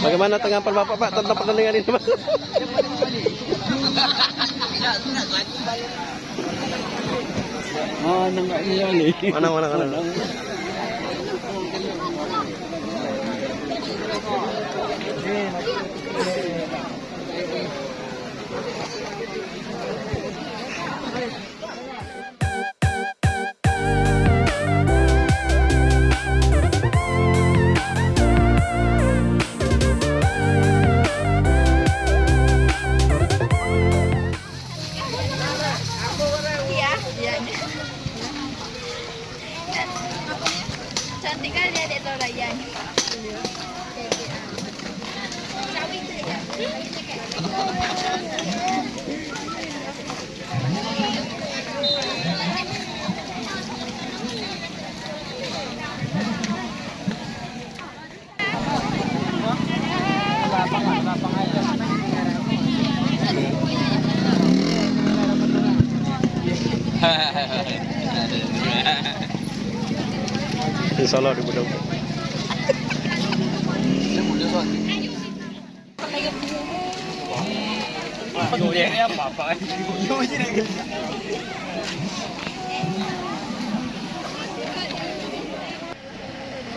Bagaimana tanggapan Bapak Pak tentang pertandingan ini Pak? Mana nggak iya nih? Mana mana mana. Italia de Dorayaño. Insya Allah di Budok.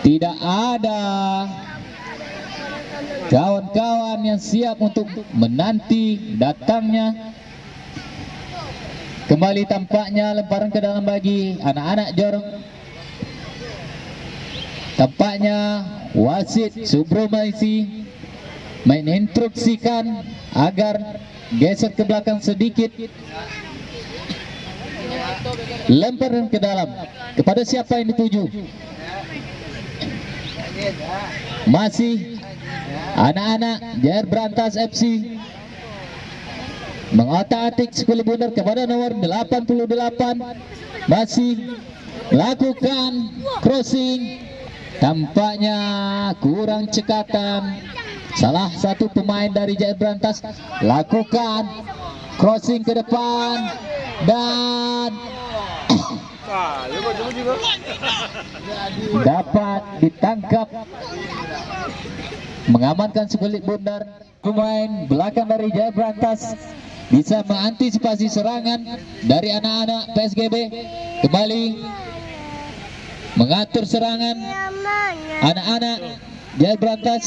Tidak ada kawan-kawan yang siap untuk menanti datangnya kembali tampaknya lemparan ke dalam bagi anak-anak jorong tampaknya wasit Subromaisi meninstruksikan agar geser ke belakang sedikit. Lemparan ke dalam. Kepada siapa yang dituju? Masih anak-anak Jair Berantas FC mengotak-atik sekolah bundar kepada nomor 88 masih lakukan crossing tampaknya kurang cekatan. Salah satu pemain dari Jair Berantas. Lakukan crossing ke depan. Dan dapat ditangkap. Mengamankan sekulit bundar pemain belakang dari Jaya Berantas. Bisa mengantisipasi serangan dari anak-anak PSGB kembali mengatur serangan anak-anak Jaya Berantas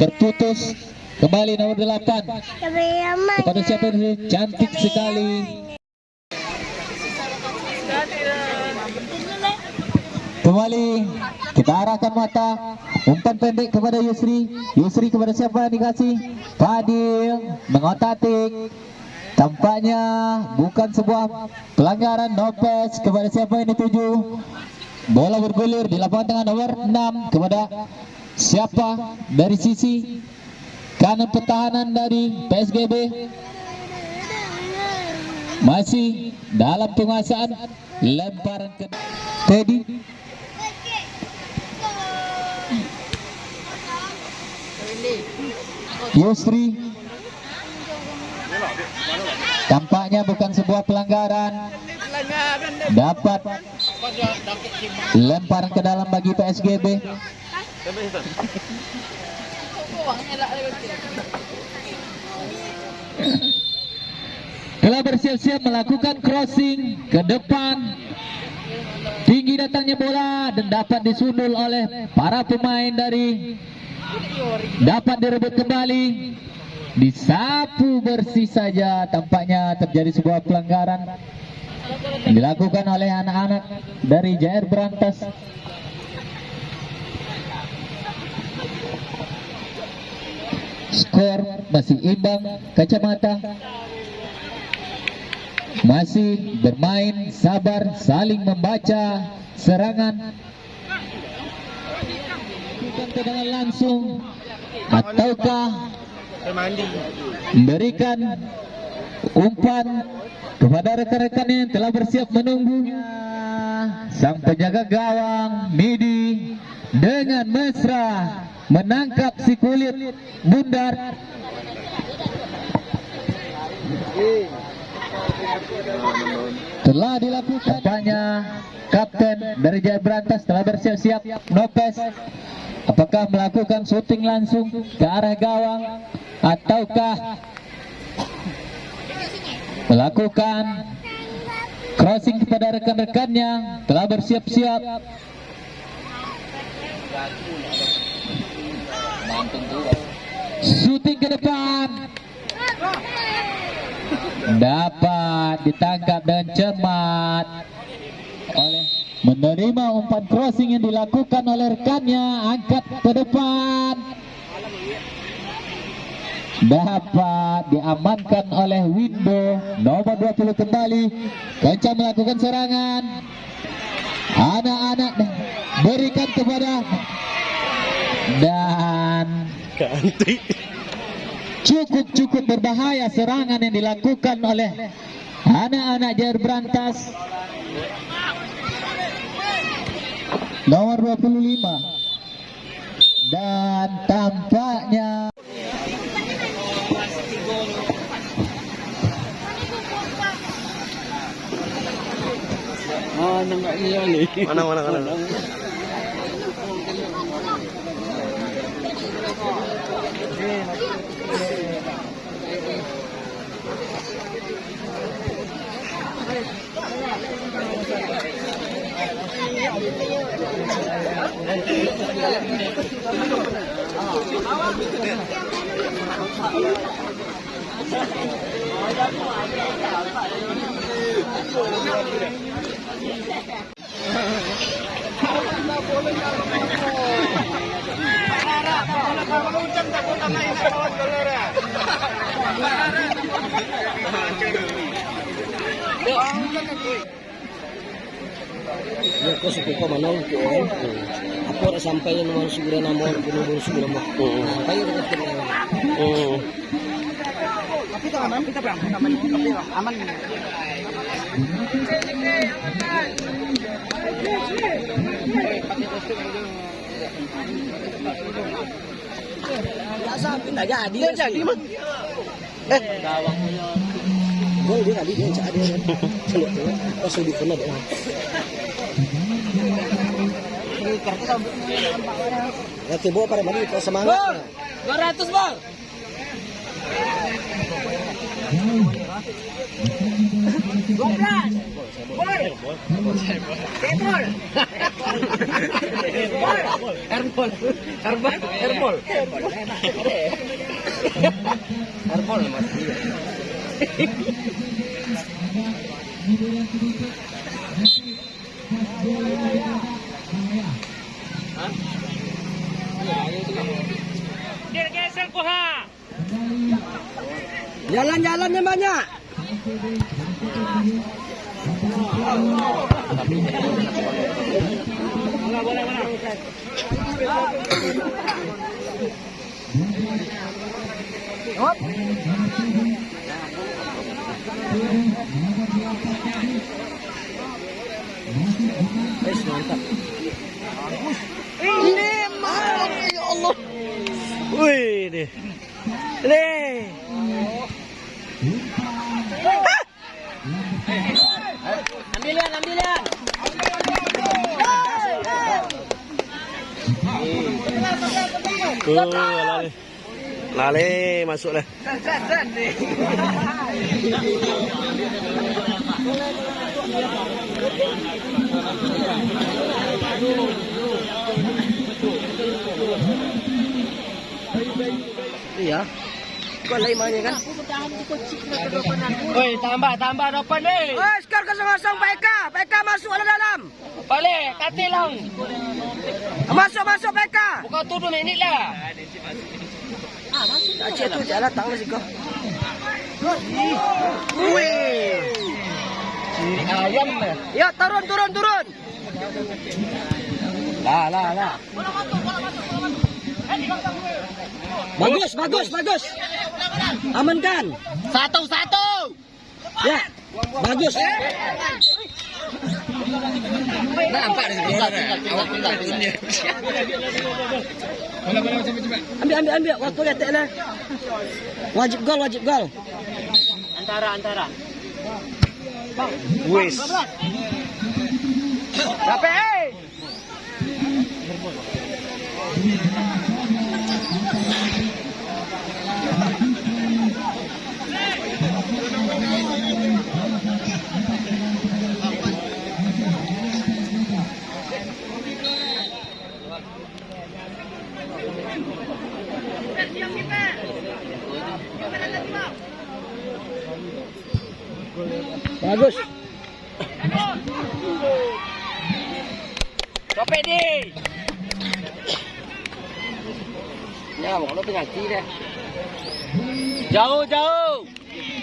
terputus kembali nomor 8 kepada siapa ini cantik sekali Kembali kita arahkan mata umpan pendek kepada Yusri. Yusri kepada siapa dikasih? Fadil mengotatik. Tampaknya bukan sebuah pelanggaran Nopes kepada siapa yang dituju. Bola bergulir di lapangan tengah nomor 6 kepada siapa? Dari sisi kanan pertahanan dari PSGB masih dalam penguasaan. Lemparan ke Teddy. Yusri. Tampaknya bukan sebuah pelanggaran. Dapat lemparan ke dalam bagi PSGB telah bersiap-siap melakukan crossing ke depan. Tinggi datangnya bola dan dapat disundul oleh para pemain dari dapat direbut kembali. Disapu bersih saja. Tampaknya terjadi sebuah pelanggaran dilakukan oleh anak-anak dari Jair Berantas. Skor masih imbang kacamata masih bermain sabar saling membaca serangan. Tendangan langsung ataukah memberikan umpan kepada rekan-rekan yang telah bersiap menunggu sang penjaga gawang Midi dengan mesra menangkap si kulit bundar. Telah dilakukan tampaknya kapten dari Jaya Berantas telah bersiap-siap Nopes apakah melakukan syuting langsung ke arah gawang ataukah melakukan crossing kepada rekan-rekannya telah bersiap-siap. Syuting ke depan. Dapat ditangkap dengan cermat. Oleh menerima umpan crossing yang dilakukan oleh rekannya angkat ke depan dapat diamankan oleh Windo nomor 20 kembali. Kencang melakukan serangan. Anak-anak berikan kepada dan Ganti. cukup-cukup berbahaya serangan yang dilakukan oleh anak-anak Jair Berantas. Nomor 25 dan tampaknya Mana nggak iya nih? Mana mana mana. Ya, kau mana ke orang? Aku ada sampai yang segera nama orang punya baru segera mah. Sampai yang dekat kena. Hmm. Pindah jadi. Mah. Eh, gol dia tadi dia jadi. Kalau tu, pas di kena dia. Ya, pada mana kita semangat. 200 Jalan-jalannya banyak. Wes mantap. Ini ya Allah. Wih deh. Deh. Ambilan, ambilan. Oh, lale. Masuk lah. Iya. Kau lain mana kan? Oi, tambah, tambah depan ni. Oi, skor kosong-kosong Pak Eka. Pak Eka masuk ke dalam. Balik, katil lang. Masuk, masuk Pak Eka. Bukan tu dua minit lah. Ah, masuk. Acik tu jalan tangan sih kau. Wih. Ayam. Ya, turun, turun, turun. Lah, lah, lah. Bagus, bagus, bagus. Amankan. Satu, satu. Ya, bagus. Nampak tinggal, tinggal, tinggal, tinggal. Ambil, ambil, ambil. Waktu lihat lah. Wajib gol, wajib gol. Antara, antara. Wis. Capek Bagus. Capek di. Penalti deh. Jauh, jauh.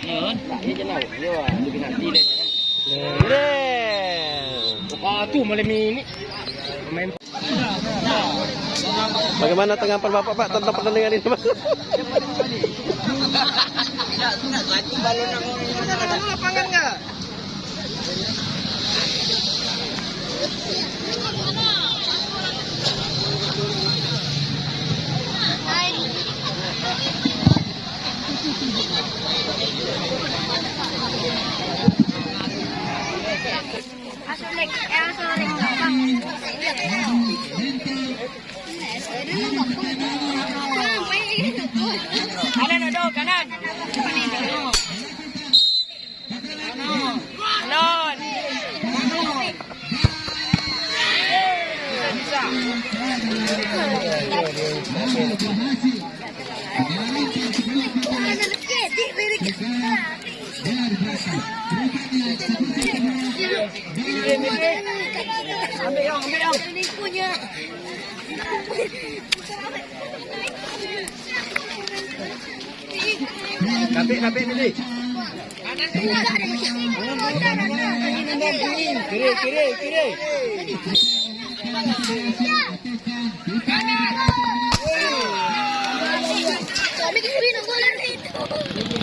Tak dia je nak. Dia ada penalti deh. Deh. Ah, tu malam ini. Main Bagaimana tanggapan Bapak Pak tentang pertandingan ini? Pak? lapangan enggak? Eh. Kanan kanan. Kanan. Bisa, Ambil dong, ambil dong. Punya. Kapit, kapit ni. Kiri, kiri, kiri. Kami kiri nak bola ni.